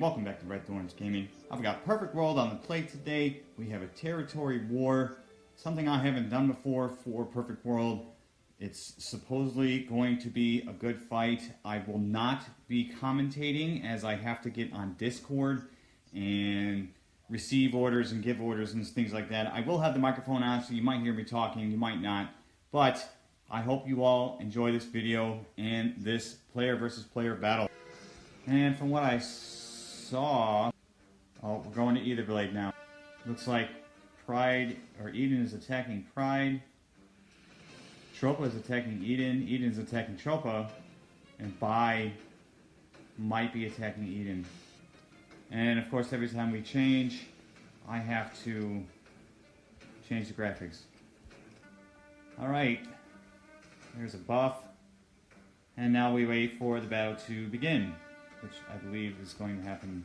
welcome back to Red Thorns Gaming. I've got Perfect World on the plate today. We have a territory war, something I haven't done before for Perfect World. It's supposedly going to be a good fight. I will not be commentating as I have to get on Discord and receive orders and give orders and things like that. I will have the microphone on so you might hear me talking, you might not. But I hope you all enjoy this video and this player versus player battle. And from what I saw, oh, we're going to Etherblade now. Looks like Pride, or Eden is attacking Pride. Tropa is attacking Eden. Eden is attacking Tropa. And Bai might be attacking Eden. And of course, every time we change, I have to change the graphics. Alright, there's a buff. And now we wait for the battle to begin, which I believe is going to happen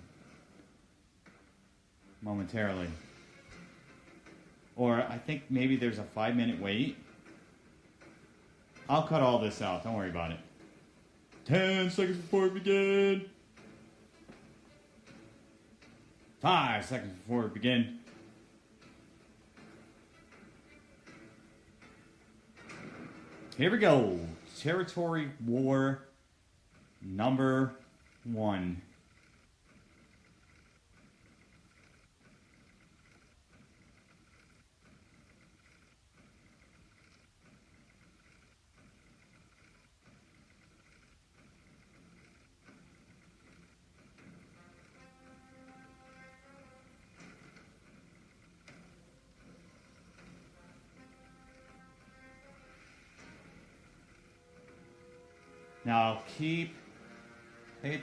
momentarily. Or I think maybe there's a five minute wait. I'll cut all this out, don't worry about it. 10 seconds before we begin. Five seconds before we begin. Here we go. Territory War number one.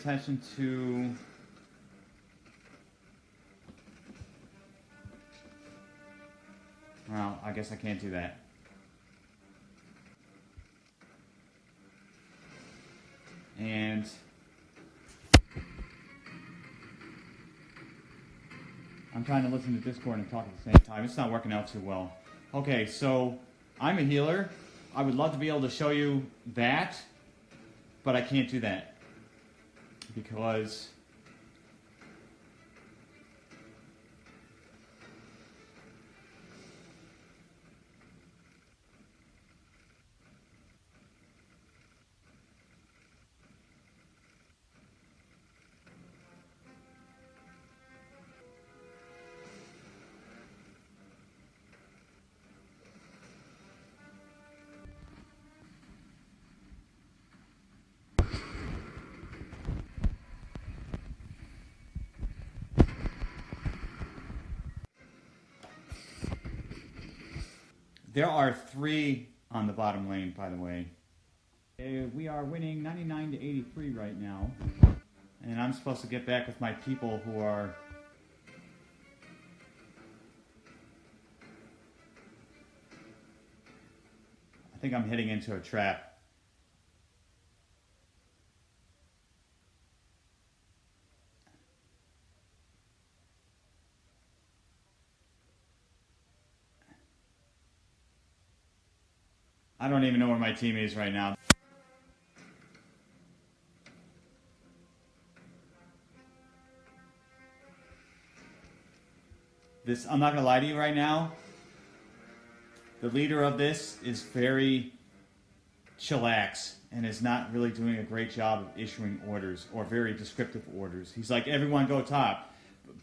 Attention to Well, I guess I can't do that. And I'm trying to listen to Discord and talk at the same time. It's not working out too well. Okay, so I'm a healer. I would love to be able to show you that but I can't do that because There are three on the bottom lane, by the way. Uh, we are winning 99 to 83 right now. And I'm supposed to get back with my people who are... I think I'm heading into a trap. Don't even know where my team is right now. This, I'm not gonna lie to you right now. The leader of this is very chillax and is not really doing a great job of issuing orders or very descriptive orders. He's like, everyone go top.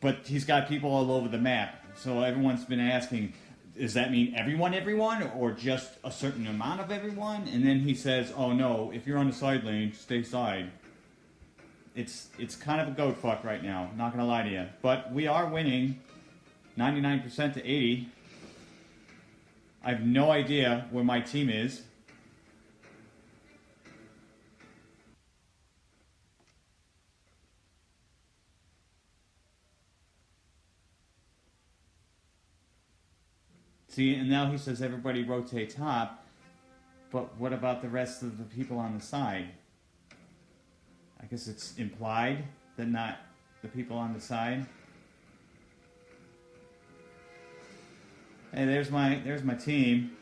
But he's got people all over the map. So everyone's been asking, does that mean everyone, everyone, or just a certain amount of everyone? And then he says, "Oh no, if you're on the side lane, stay side." It's it's kind of a goat fuck right now. Not gonna lie to you, but we are winning, 99% to 80. I have no idea where my team is. See, and now he says everybody rotate top, but what about the rest of the people on the side? I guess it's implied that not the people on the side. Hey, there's my there's my team.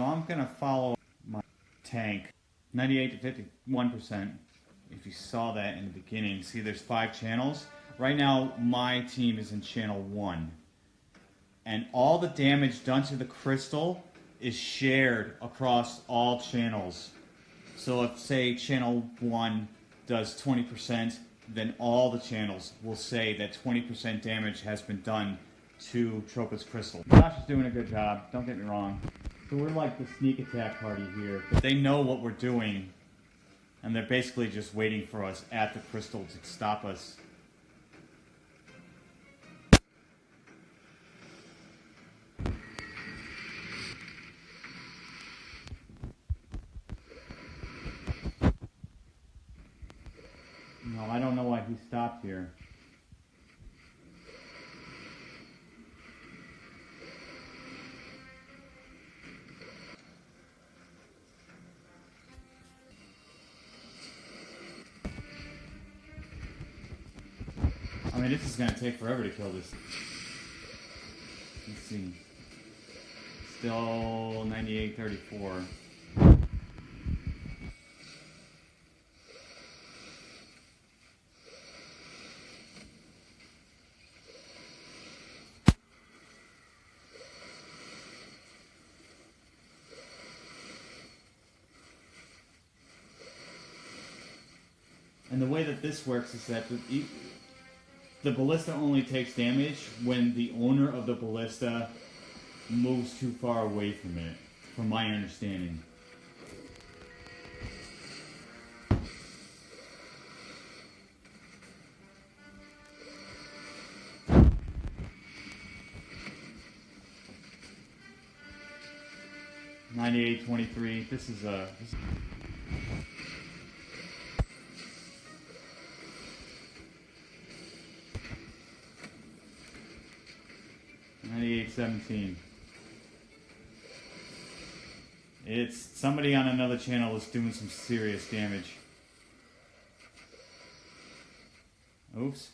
So I'm gonna follow my tank, 98 to 51%. If you saw that in the beginning, see there's five channels. Right now, my team is in channel one. And all the damage done to the crystal is shared across all channels. So if, say, channel one does 20%, then all the channels will say that 20% damage has been done to Tropa's crystal. Josh is doing a good job, don't get me wrong. So we're like the sneak attack party here. But they know what we're doing, and they're basically just waiting for us at the crystal to stop us. No, I don't know why he stopped here. Mean, this is gonna take forever to kill this. Let's see. Still 9834. And the way that this works is that the, ballista only takes damage when the owner of the ballista moves too far away from it, from my understanding. Ninety-eight twenty-three. This is a. This Ninety-eight seventeen. It's somebody on another channel is doing some serious damage. Oops.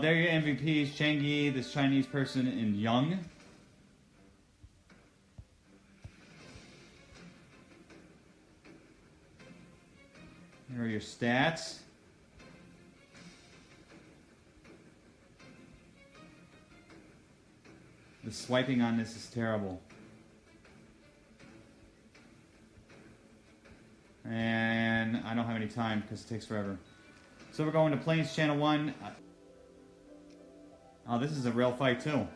There are your MVPs, Changi, this Chinese person, and Young. Here are your stats. The swiping on this is terrible. And I don't have any time because it takes forever. So we're going to Plains Channel 1. Oh, this is a real fight too.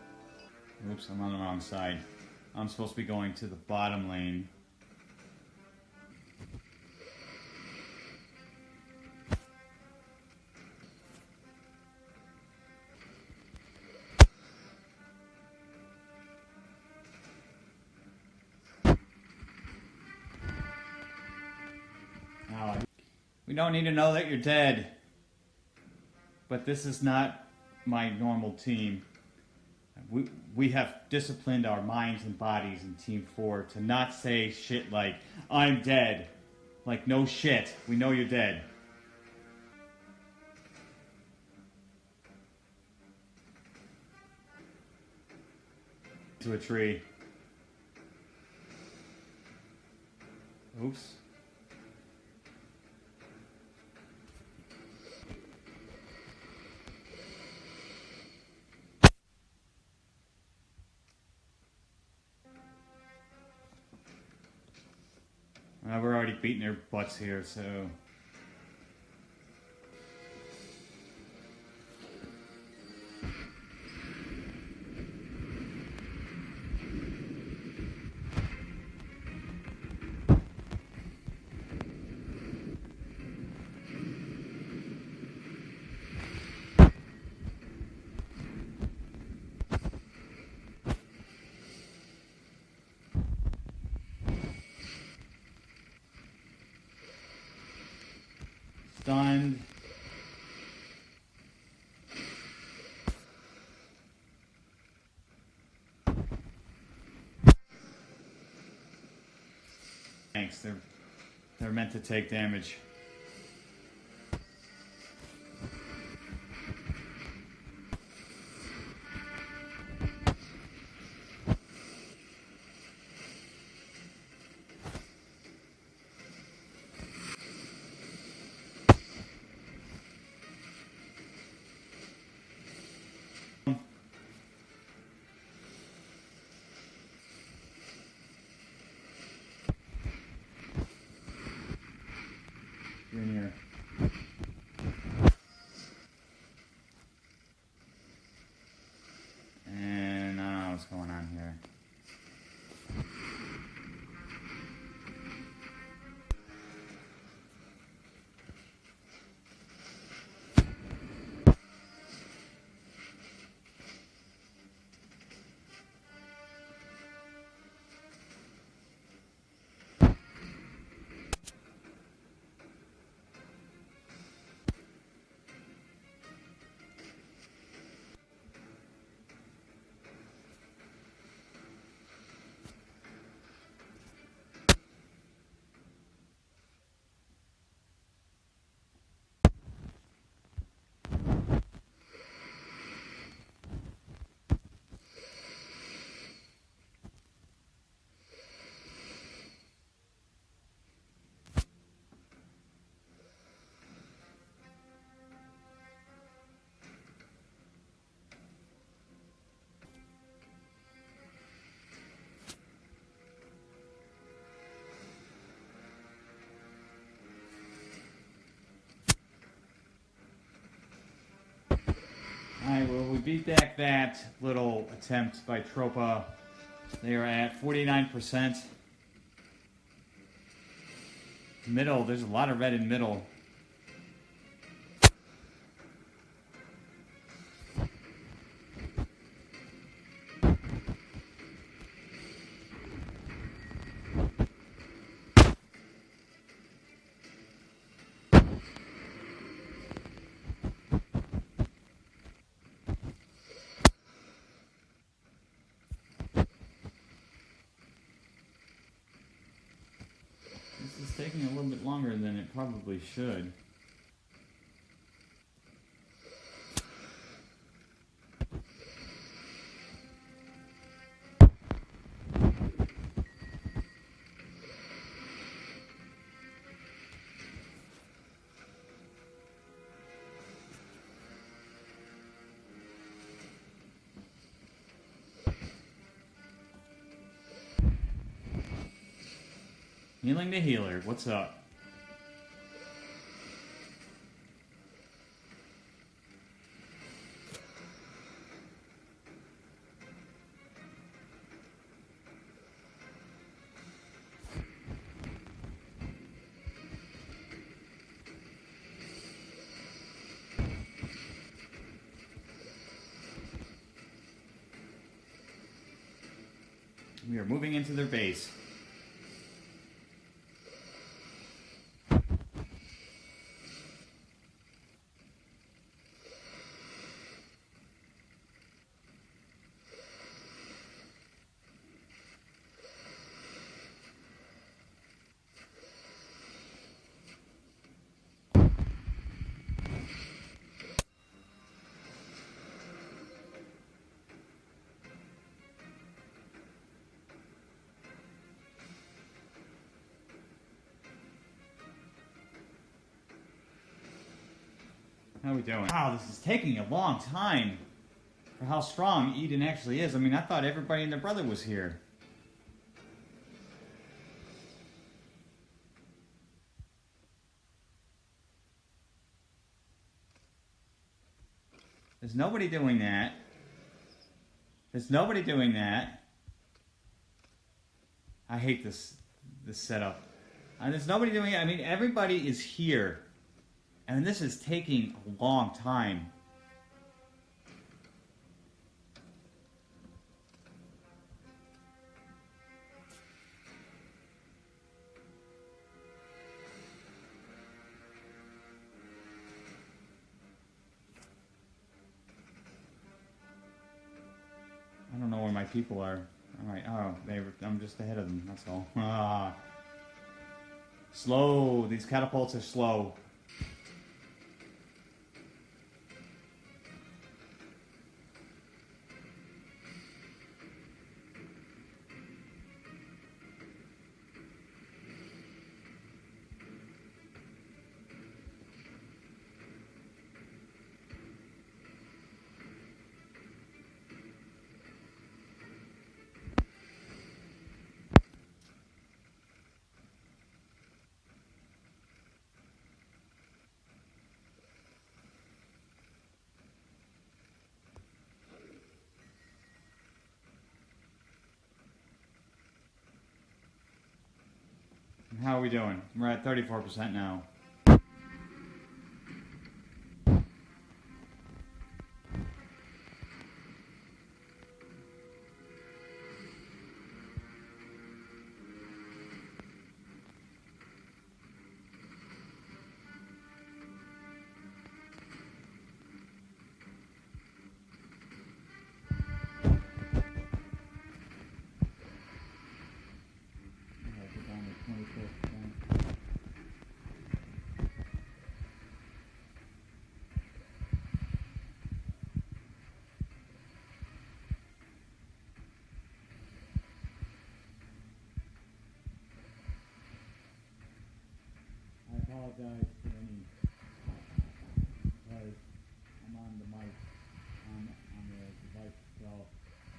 Oops, I'm on the wrong side. I'm supposed to be going to the bottom lane. We don't need to know that you're dead. But this is not my normal team. We, we have disciplined our minds and bodies in Team 4 to not say shit like, I'm dead. Like, no shit. We know you're dead. To a tree. Oops. Already beating their butts here, so. stunned. Thanks, they're, they're meant to take damage. Alright, well, we beat back that little attempt by Tropa. They are at 49%. Middle, there's a lot of red in middle. This is taking a little bit longer than it probably should. Healing the healer, what's up? We are moving into their base. How we doing? Wow, this is taking a long time for how strong Eden actually is. I mean, I thought everybody and their brother was here. There's nobody doing that. There's nobody doing that. I hate this this setup. And there's nobody doing it. I mean, everybody is here. And this is taking a long time. I don't know where my people are. All right. Oh, they. I'm just ahead of them. That's all. Ah. Slow. These catapults are slow. We doing? We're at 34% now. Apologize for any because I'm on the mic on on the device itself.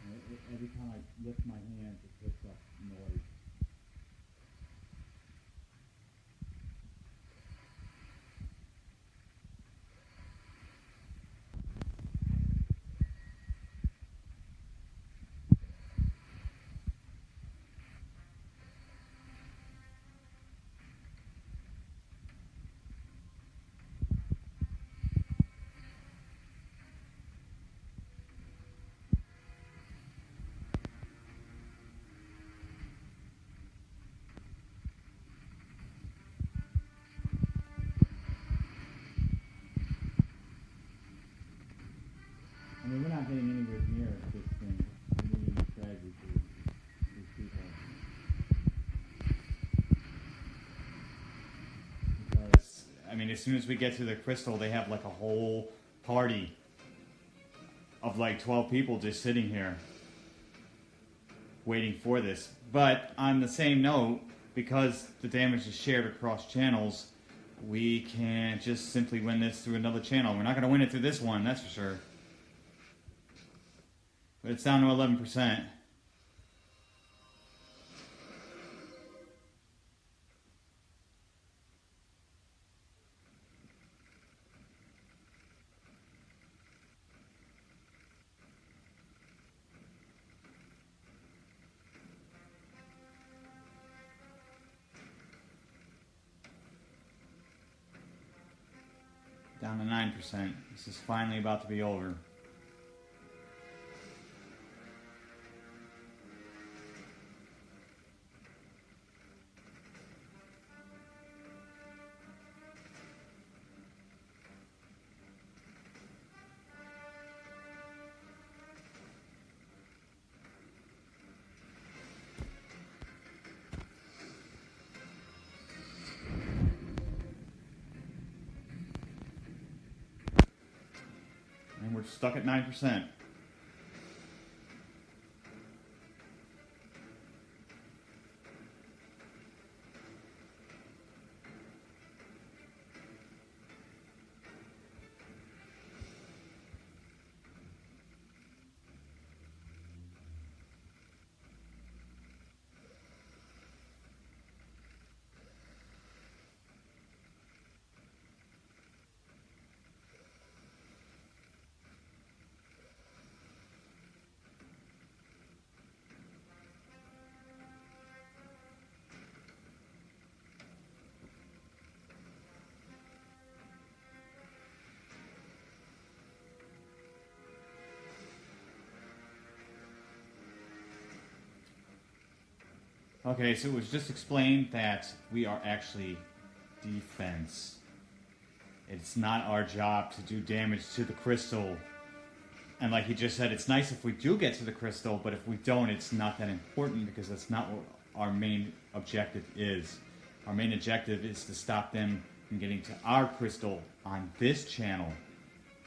And it, it- every time I lift my hand, it picks up noise. I mean, we're not getting anywhere near this thing. I mean, as soon as we get to the crystal, they have like a whole party of like 12 people just sitting here waiting for this. But on the same note, because the damage is shared across channels, we can't just simply win this through another channel. We're not going to win it through this one, that's for sure. But it's down to 11%. Down to 9%. This is finally about to be over. Stuck at 9%. Okay, so it was just explained that we are actually defense. It's not our job to do damage to the crystal. And like he just said, it's nice if we do get to the crystal, but if we don't, it's not that important because that's not what our main objective is. Our main objective is to stop them from getting to our crystal on this channel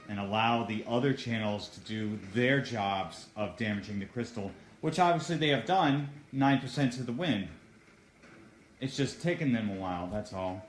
and allow the other channels to do their jobs of damaging the crystal, which obviously they have done 9% to the win. It's just taken them a while, that's all.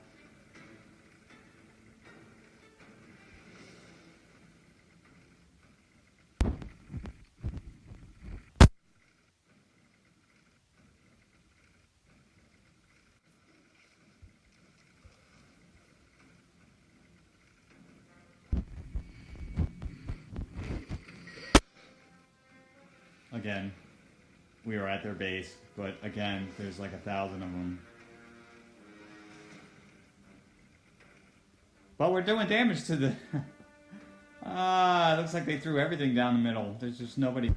Again, we were at their base, but again, there's like a thousand of them. But we're doing damage to the... ah, it looks like they threw everything down the middle. There's just nobody...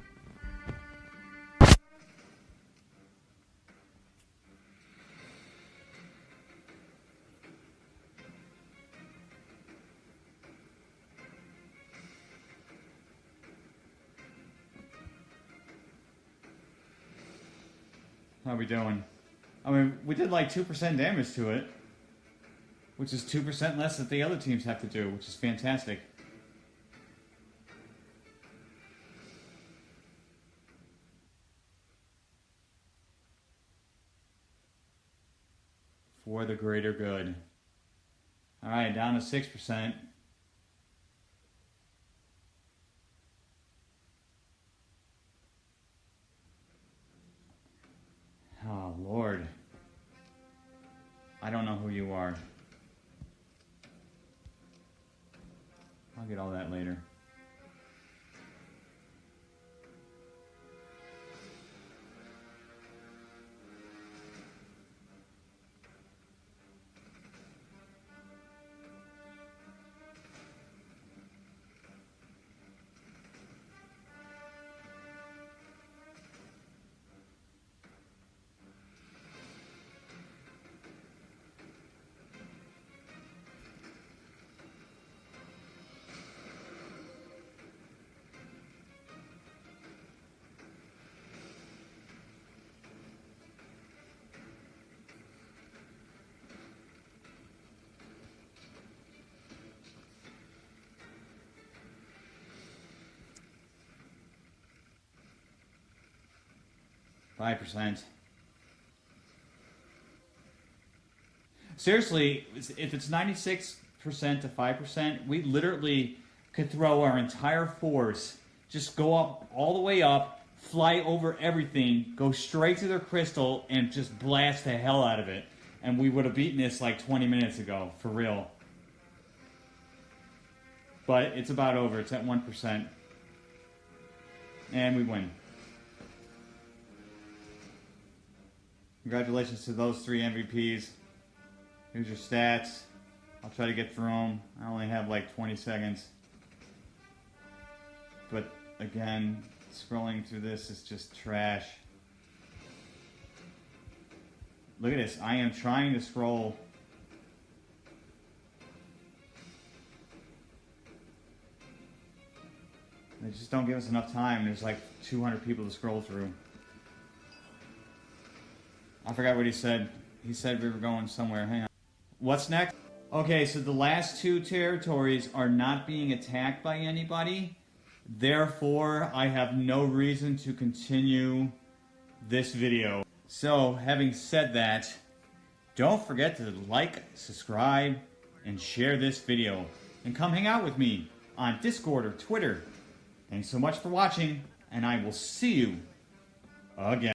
we doing? I mean, we did like 2% damage to it. Which is 2% less that the other teams have to do, which is fantastic. For the greater good. Alright, down to 6%. Oh, Lord. I don't know who you are. I'll get all that later. Five percent. Seriously, if it's ninety-six percent to five percent, we literally could throw our entire force, just go up all the way up, fly over everything, go straight to their crystal, and just blast the hell out of it. And we would have beaten this like 20 minutes ago, for real. But it's about over. It's at 1%. And we win. Congratulations to those three MVPs. Here's your stats. I'll try to get through them. I only have like 20 seconds. But again, scrolling through this is just trash. Look at this. I am trying to scroll. They just don't give us enough time. There's like 200 people to scroll through. I forgot what he said. He said we were going somewhere. Hang on. What's next? Okay, so the last two territories are not being attacked by anybody. Therefore, I have no reason to continue this video. So, having said that, don't forget to like, subscribe, and share this video. And come hang out with me on Discord or Twitter. Thanks so much for watching, and I will see you again.